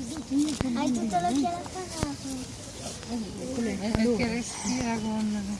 Hai tutto l'occhiale appagato. È che respira con...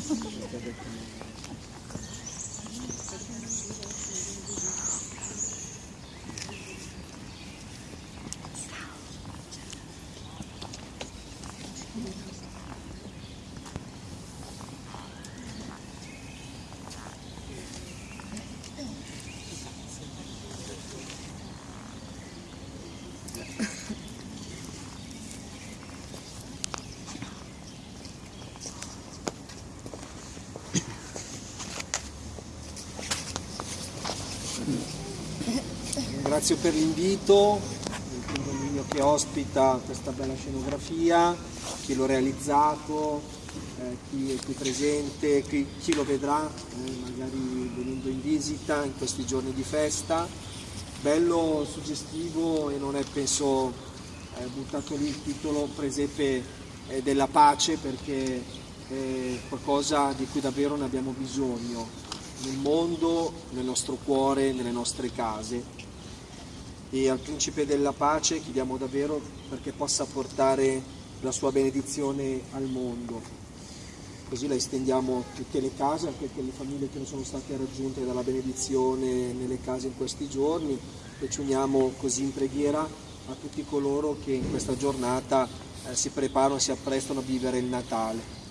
先生。Ringrazio per l'invito, il condominio che ospita questa bella scenografia, chi l'ha realizzato, eh, chi è qui presente, chi, chi lo vedrà, eh, magari venendo in visita in questi giorni di festa. Bello, suggestivo e non è penso eh, buttato lì il titolo Presepe eh, della pace perché è qualcosa di cui davvero ne abbiamo bisogno nel mondo, nel nostro cuore, nelle nostre case e al Principe della Pace chiediamo davvero perché possa portare la sua benedizione al mondo. Così la estendiamo a tutte le case, anche a quelle famiglie che non sono state raggiunte dalla benedizione nelle case in questi giorni e ci uniamo così in preghiera a tutti coloro che in questa giornata eh, si preparano, si apprestano a vivere il Natale.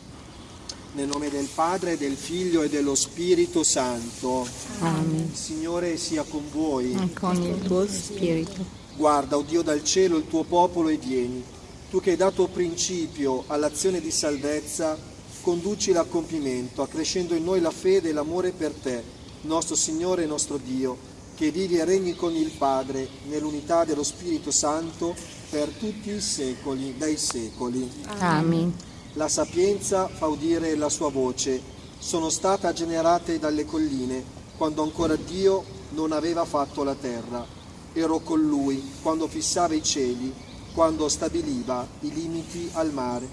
Nel nome del Padre, del Figlio e dello Spirito Santo. Amen. Il Signore sia con voi. E con il tuo spirito. Guarda, o Dio dal cielo, il tuo popolo e vieni. Tu che hai dato principio all'azione di salvezza, conducila a compimento, accrescendo in noi la fede e l'amore per te, nostro Signore e nostro Dio, che vivi e regni con il Padre, nell'unità dello Spirito Santo, per tutti i secoli dei secoli. Amen. La sapienza fa udire la sua voce. Sono stata generate dalle colline, quando ancora Dio non aveva fatto la terra. Ero con lui quando fissava i cieli, quando stabiliva i limiti al mare.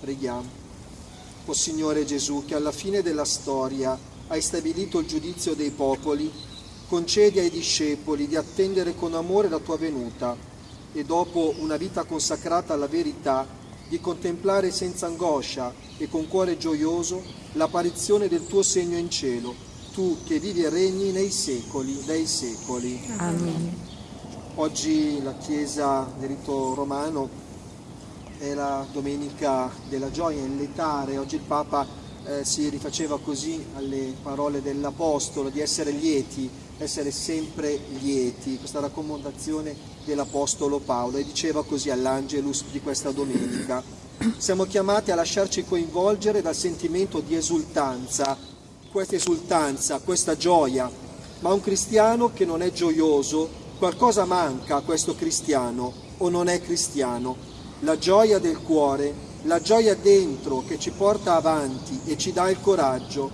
Preghiamo. O Signore Gesù, che alla fine della storia hai stabilito il giudizio dei popoli, concedi ai discepoli di attendere con amore la tua venuta e dopo una vita consacrata alla verità, di contemplare senza angoscia e con cuore gioioso l'apparizione del tuo segno in cielo, tu che vivi e regni nei secoli dei secoli. Amen. Oggi la Chiesa del rito romano è la domenica della gioia, il letare. Oggi il Papa eh, si rifaceva così alle parole dell'Apostolo di essere lieti, essere sempre lieti, questa raccomandazione dell'Apostolo Paolo e diceva così all'Angelus di questa domenica. Siamo chiamati a lasciarci coinvolgere dal sentimento di esultanza, questa esultanza, questa gioia, ma un cristiano che non è gioioso, qualcosa manca a questo cristiano o non è cristiano. La gioia del cuore, la gioia dentro che ci porta avanti e ci dà il coraggio.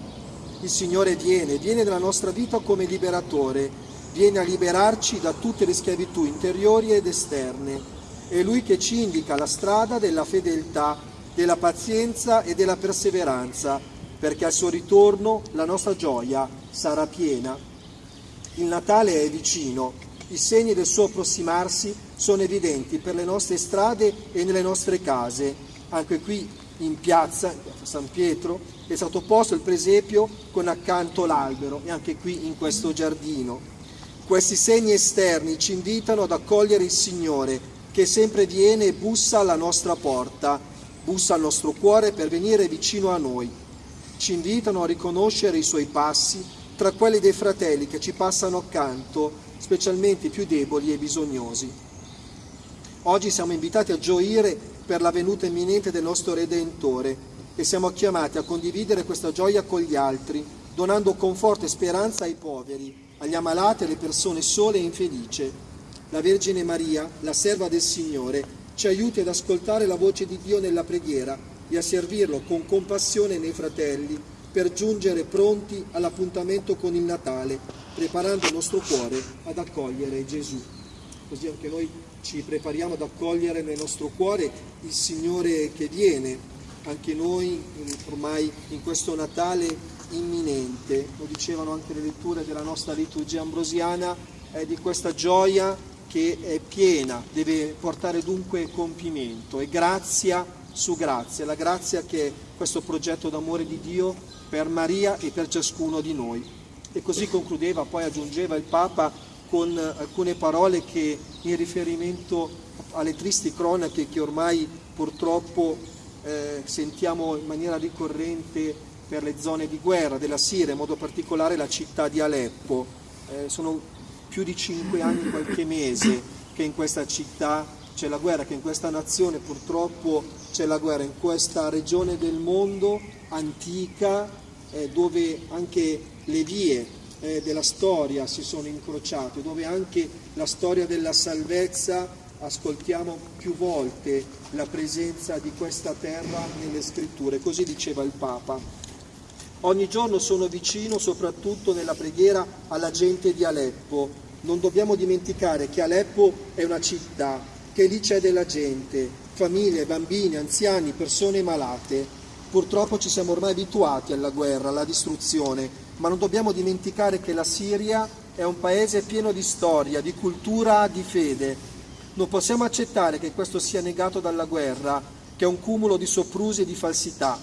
Il Signore viene, viene nella nostra vita come liberatore, viene a liberarci da tutte le schiavitù interiori ed esterne. È Lui che ci indica la strada della fedeltà, della pazienza e della perseveranza, perché al suo ritorno la nostra gioia sarà piena. Il Natale è vicino, i segni del suo approssimarsi sono evidenti per le nostre strade e nelle nostre case. Anche qui in piazza, in piazza San Pietro, è stato posto il presepio con accanto l'albero e anche qui in questo giardino. Questi segni esterni ci invitano ad accogliere il Signore, che sempre viene e bussa alla nostra porta, bussa al nostro cuore per venire vicino a noi. Ci invitano a riconoscere i suoi passi tra quelli dei fratelli che ci passano accanto, specialmente i più deboli e bisognosi. Oggi siamo invitati a gioire per la venuta imminente del nostro Redentore e siamo chiamati a condividere questa gioia con gli altri, donando conforto e speranza ai poveri, agli ammalati e alle persone sole e infelici. La Vergine Maria, la serva del Signore, ci aiuti ad ascoltare la voce di Dio nella preghiera e a servirlo con compassione nei fratelli per giungere pronti all'appuntamento con il Natale, preparando il nostro cuore ad accogliere Gesù. Così anche noi ci prepariamo ad accogliere nel nostro cuore il Signore che viene, anche noi ormai in questo Natale imminente, lo dicevano anche le letture della nostra liturgia ambrosiana, è di questa gioia che è piena, deve portare dunque compimento e grazia su grazia, la grazia che è questo progetto d'amore di Dio per Maria e per ciascuno di noi. E così concludeva, poi aggiungeva il Papa con alcune parole che in riferimento alle tristi cronache che ormai purtroppo eh, sentiamo in maniera ricorrente per le zone di guerra della Siria, in modo particolare la città di Aleppo. Eh, sono più di cinque anni, qualche mese che in questa città c'è la guerra, che in questa nazione purtroppo c'è la guerra, in questa regione del mondo antica eh, dove anche le vie eh, della storia si sono incrociate, dove anche la storia della salvezza ascoltiamo più volte la presenza di questa terra nelle scritture, così diceva il Papa. Ogni giorno sono vicino soprattutto nella preghiera alla gente di Aleppo. Non dobbiamo dimenticare che Aleppo è una città, che lì c'è della gente, famiglie, bambini, anziani, persone malate. Purtroppo ci siamo ormai abituati alla guerra, alla distruzione, ma non dobbiamo dimenticare che la Siria è un paese pieno di storia, di cultura, di fede, non possiamo accettare che questo sia negato dalla guerra, che è un cumulo di soprusi e di falsità.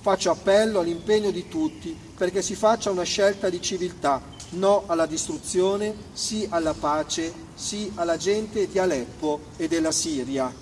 Faccio appello all'impegno di tutti perché si faccia una scelta di civiltà, no alla distruzione, sì alla pace, sì alla gente di Aleppo e della Siria.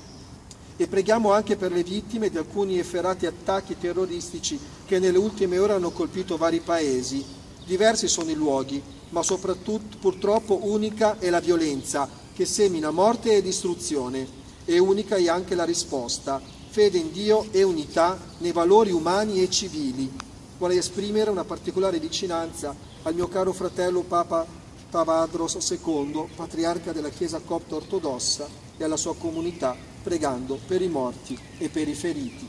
E preghiamo anche per le vittime di alcuni efferati attacchi terroristici che nelle ultime ore hanno colpito vari paesi. Diversi sono i luoghi, ma soprattutto purtroppo unica è la violenza che semina morte e distruzione, e unica è anche la risposta, fede in Dio e unità nei valori umani e civili. Vorrei esprimere una particolare vicinanza al mio caro fratello Papa Tavadros II, patriarca della Chiesa copta ortodossa, e alla sua comunità, pregando per i morti e per i feriti.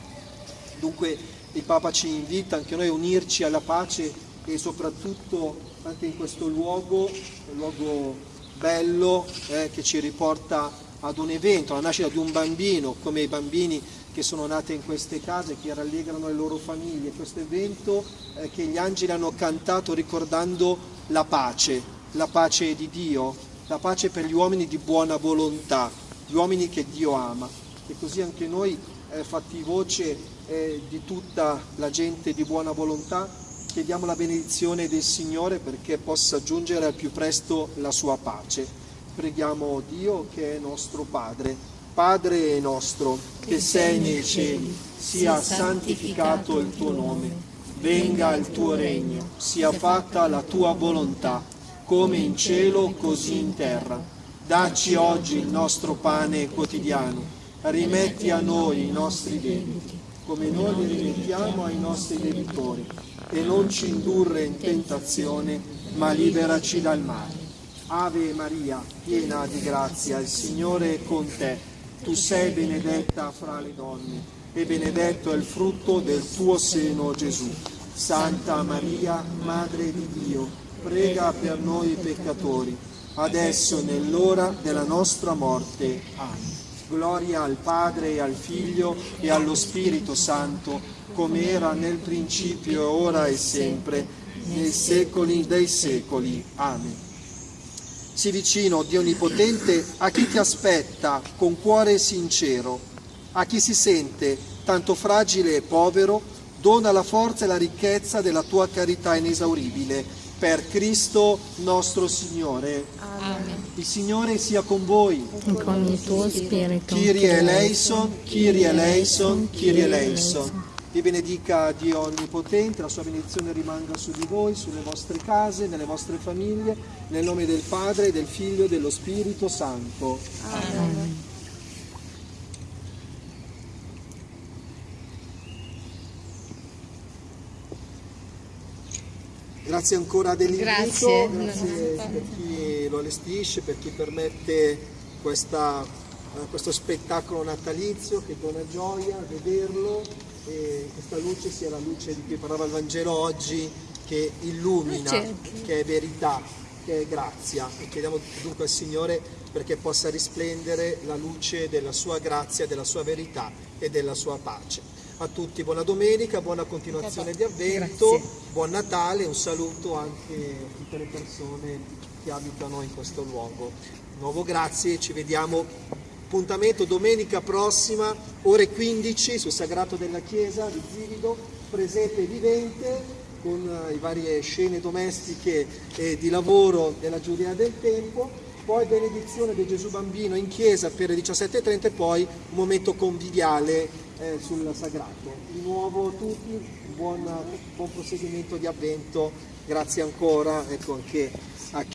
Dunque il Papa ci invita anche noi a unirci alla pace e soprattutto anche in questo luogo, luogo bello eh, che ci riporta ad un evento, alla nascita di un bambino, come i bambini che sono nati in queste case, che rallegrano le loro famiglie, questo evento eh, che gli angeli hanno cantato ricordando la pace, la pace di Dio, la pace per gli uomini di buona volontà, gli uomini che Dio ama. E così anche noi, eh, fatti voce eh, di tutta la gente di buona volontà, chiediamo la benedizione del Signore perché possa giungere al più presto la sua pace. Preghiamo Dio che è nostro Padre. Padre nostro, che sei nei cieli, sia santificato il tuo nome, venga il tuo regno, sia fatta la tua volontà, come in cielo così in terra. Dacci oggi il nostro pane quotidiano, rimetti a noi i nostri debiti, come noi li rimettiamo ai nostri debitori e non ci indurre in tentazione, ma liberaci dal male. Ave Maria, piena di grazia, il Signore è con te. Tu sei benedetta fra le donne e benedetto è il frutto del tuo seno, Gesù. Santa Maria, Madre di Dio, prega per noi peccatori, adesso nell'ora della nostra morte. Amen. Gloria al Padre e al Figlio e allo Spirito Santo, come era nel principio, ora e sempre, nei secoli dei secoli. Amen. Sii vicino, Dio Onnipotente, a chi ti aspetta con cuore sincero, a chi si sente tanto fragile e povero, dona la forza e la ricchezza della tua carità inesauribile per Cristo nostro Signore. Amen. Il Signore sia con voi. E con il tuo spirito. Kyrie eleison, Kyrie eleison, Kyrie eleison. Vi benedica Dio Onnipotente, la sua benedizione rimanga su di voi, sulle vostre case, nelle vostre famiglie, nel nome del Padre, del Figlio e dello Spirito Santo. Grazie ancora dell'invito, Grazie. grazie per chi lo allestisce, per chi permette questa- eh, questo spettacolo natalizio che dona gioia vederlo e questa luce sia la luce di cui parlava il Vangelo oggi che illumina, che è verità, che è grazia e chiediamo dunque al Signore perché possa risplendere la luce della sua grazia, della sua verità e della sua pace. A tutti buona domenica, buona continuazione di avvento, buon Natale, un saluto anche a tutte le persone che abitano in questo luogo. Di nuovo grazie, ci vediamo. Appuntamento domenica prossima, ore 15 sul Sagrato della Chiesa di Zivido, presepe vivente con eh, le varie scene domestiche e di lavoro della Giudea del tempo, poi benedizione del Gesù Bambino in chiesa per le 17.30 e poi un momento conviviale eh, sul Sagrato. Di nuovo a tutti, buon, buon proseguimento di avvento, grazie ancora, ecco anche